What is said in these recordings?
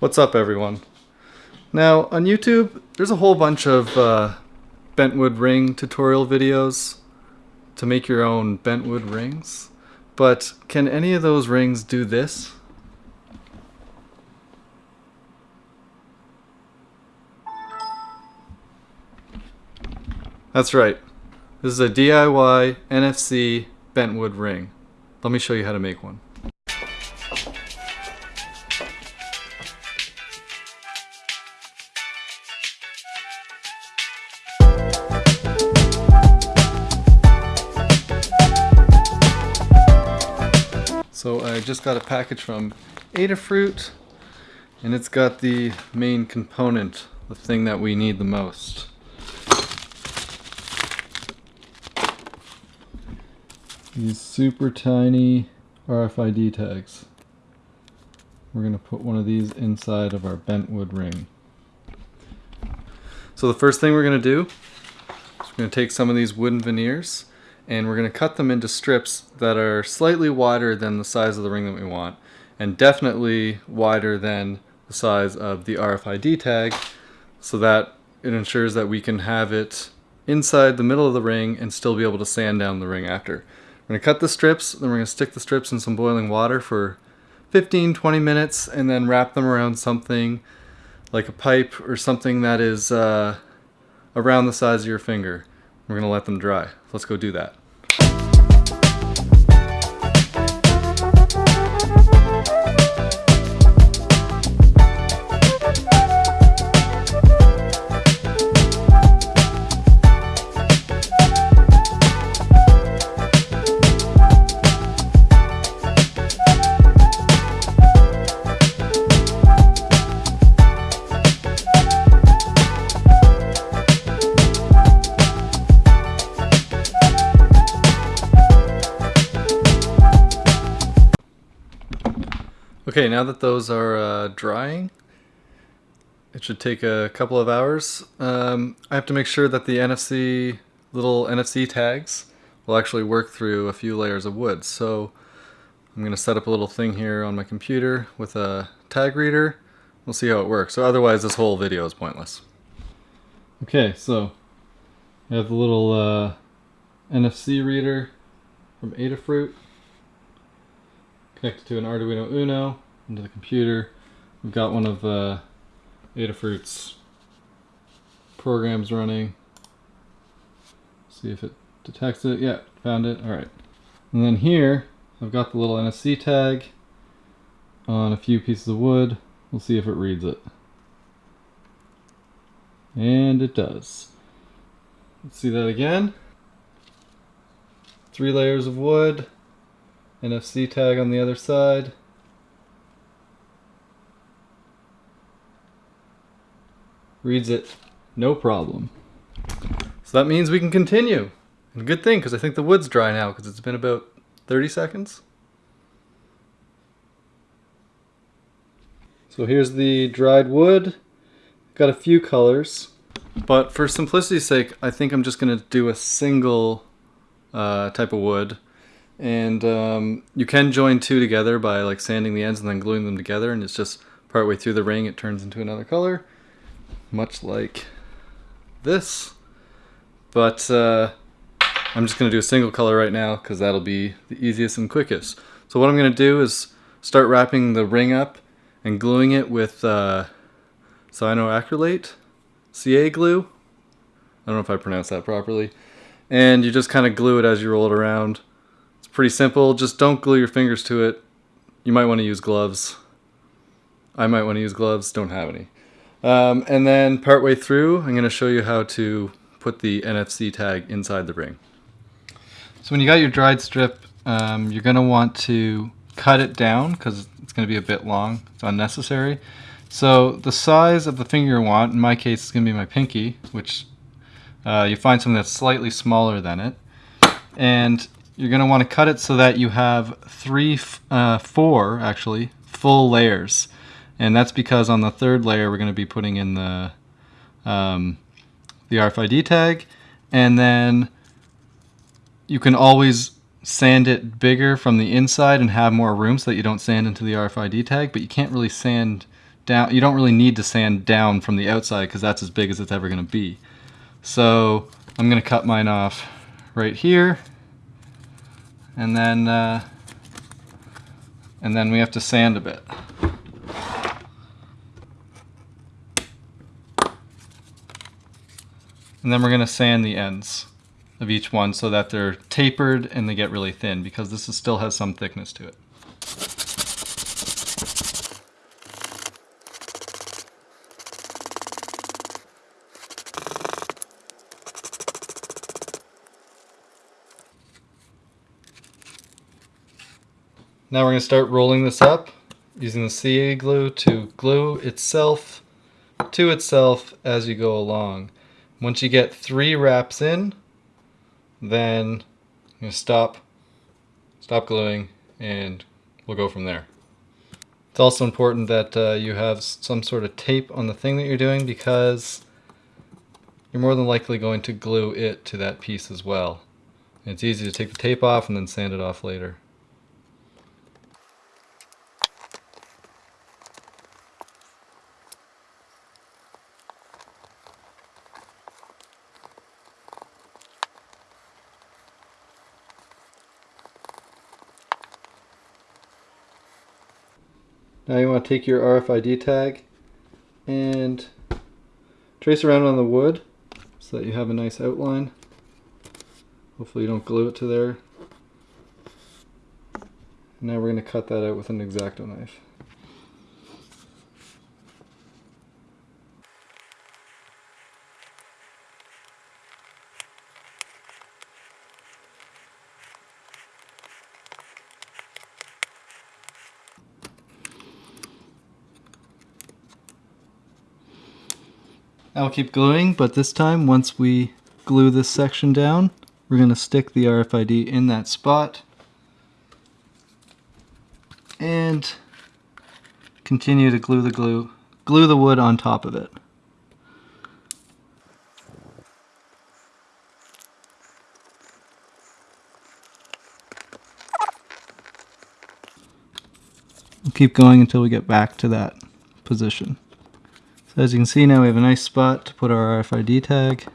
What's up everyone? Now on YouTube there's a whole bunch of uh, bentwood ring tutorial videos to make your own bentwood rings but can any of those rings do this? That's right. This is a DIY NFC bentwood ring. Let me show you how to make one. So I just got a package from Adafruit and it's got the main component, the thing that we need the most. These super tiny RFID tags. We're going to put one of these inside of our bentwood ring. So the first thing we're going to do is we're going to take some of these wooden veneers and we're going to cut them into strips that are slightly wider than the size of the ring that we want and definitely wider than the size of the RFID tag so that it ensures that we can have it inside the middle of the ring and still be able to sand down the ring after. We're going to cut the strips, then we're going to stick the strips in some boiling water for 15-20 minutes and then wrap them around something like a pipe or something that is uh, around the size of your finger. We're going to let them dry. Let's go do that. Okay, now that those are uh, drying, it should take a couple of hours. Um, I have to make sure that the NFC, little NFC tags, will actually work through a few layers of wood. So I'm going to set up a little thing here on my computer with a tag reader. We'll see how it works. So otherwise this whole video is pointless. Okay, so I have the little uh, NFC reader from Adafruit connected to an Arduino Uno into the computer. We've got one of uh, Adafruit's programs running. See if it detects it. Yeah, found it. All right. And then here, I've got the little NFC tag on a few pieces of wood. We'll see if it reads it. And it does. Let's see that again. Three layers of wood. NFC tag on the other side. Reads it, no problem. So that means we can continue. And good thing, because I think the wood's dry now, because it's been about 30 seconds. So here's the dried wood. Got a few colors, but for simplicity's sake, I think I'm just going to do a single uh, type of wood and um, you can join two together by like sanding the ends and then gluing them together and it's just partway through the ring it turns into another color much like this but uh, I'm just gonna do a single color right now because that'll be the easiest and quickest so what I'm gonna do is start wrapping the ring up and gluing it with uh, cyanoacrylate CA glue I don't know if I pronounced that properly and you just kind of glue it as you roll it around It's pretty simple. Just don't glue your fingers to it. You might want to use gloves. I might want to use gloves. Don't have any. Um, and then partway through, I'm going to show you how to put the NFC tag inside the ring. So when you got your dried strip, um, you're going to want to cut it down because it's going to be a bit long. It's unnecessary. So the size of the finger you want, in my case, it's going to be my pinky, which uh, you find something that's slightly smaller than it. And you're going to want to cut it so that you have three, uh, four actually, full layers. And that's because on the third layer we're going to be putting in the, um, the RFID tag. And then you can always sand it bigger from the inside and have more room so that you don't sand into the RFID tag, but you can't really sand down. You don't really need to sand down from the outside because that's as big as it's ever going to be. So I'm going to cut mine off right here. And then, uh, and then we have to sand a bit. And then we're going to sand the ends of each one so that they're tapered and they get really thin because this is, still has some thickness to it. Now we're going to start rolling this up using the CA glue to glue itself to itself as you go along. Once you get three wraps in, then you stop, stop gluing, and we'll go from there. It's also important that uh, you have some sort of tape on the thing that you're doing because you're more than likely going to glue it to that piece as well. And it's easy to take the tape off and then sand it off later. Now you want to take your RFID tag and trace around on the wood so that you have a nice outline. Hopefully you don't glue it to there. Now we're going to cut that out with an X-Acto knife. I'll keep gluing, but this time, once we glue this section down, we're going to stick the RFID in that spot and continue to glue the glue, glue the wood on top of it. We'll keep going until we get back to that position. So as you can see now we have a nice spot to put our RFID tag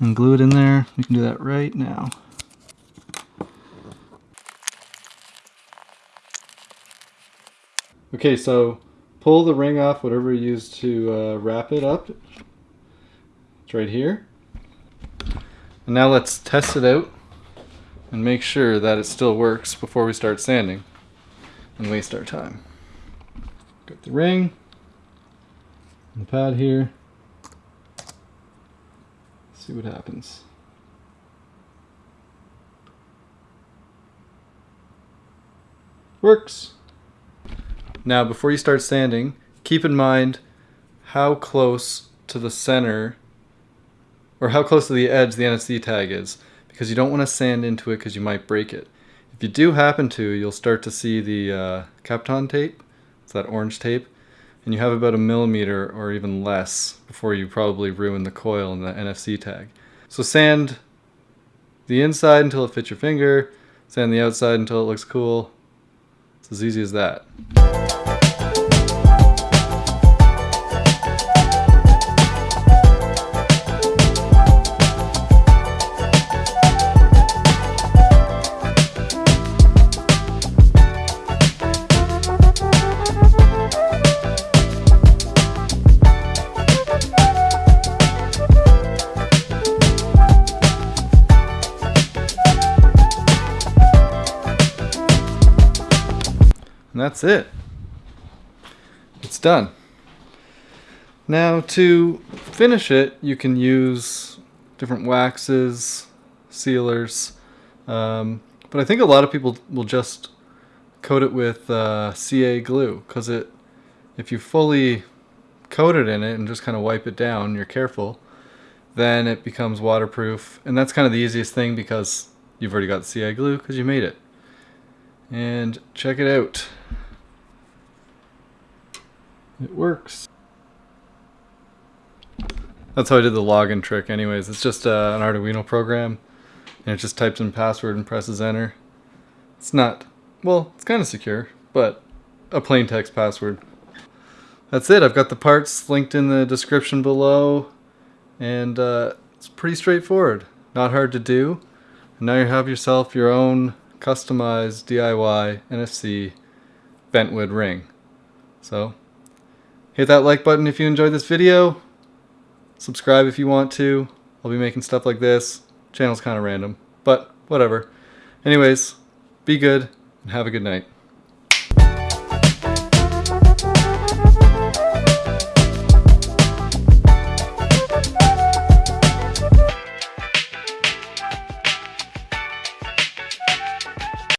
and glue it in there. We can do that right now. Okay, so pull the ring off, whatever you use to uh, wrap it up. It's right here. And now let's test it out and make sure that it still works before we start sanding and waste our time. Got the ring the pad here. See what happens. Works. Now before you start sanding, keep in mind how close to the center or how close to the edge the NFC tag is because you don't want to sand into it because you might break it. If you do happen to, you'll start to see the uh, Kapton tape. It's that orange tape and you have about a millimeter or even less before you probably ruin the coil and the NFC tag. So sand the inside until it fits your finger, sand the outside until it looks cool. It's as easy as that. And that's it. It's done. Now to finish it, you can use different waxes, sealers, um, but I think a lot of people will just coat it with uh, CA glue because it, if you fully coat it in it and just kind of wipe it down, you're careful, then it becomes waterproof. And that's kind of the easiest thing because you've already got CA glue because you made it. And check it out. It works. That's how I did the login trick anyways. It's just uh, an Arduino program and it just types in password and presses enter. It's not, well, it's kind of secure, but a plain text password. that's it. I've got the parts linked in the description below, and uh, it's pretty straightforward. Not hard to do. And now you have yourself your own customized DIY NFC bentwood ring. So hit that like button if you enjoyed this video. Subscribe if you want to. I'll be making stuff like this. Channel's kind of random, but whatever. Anyways, be good and have a good night.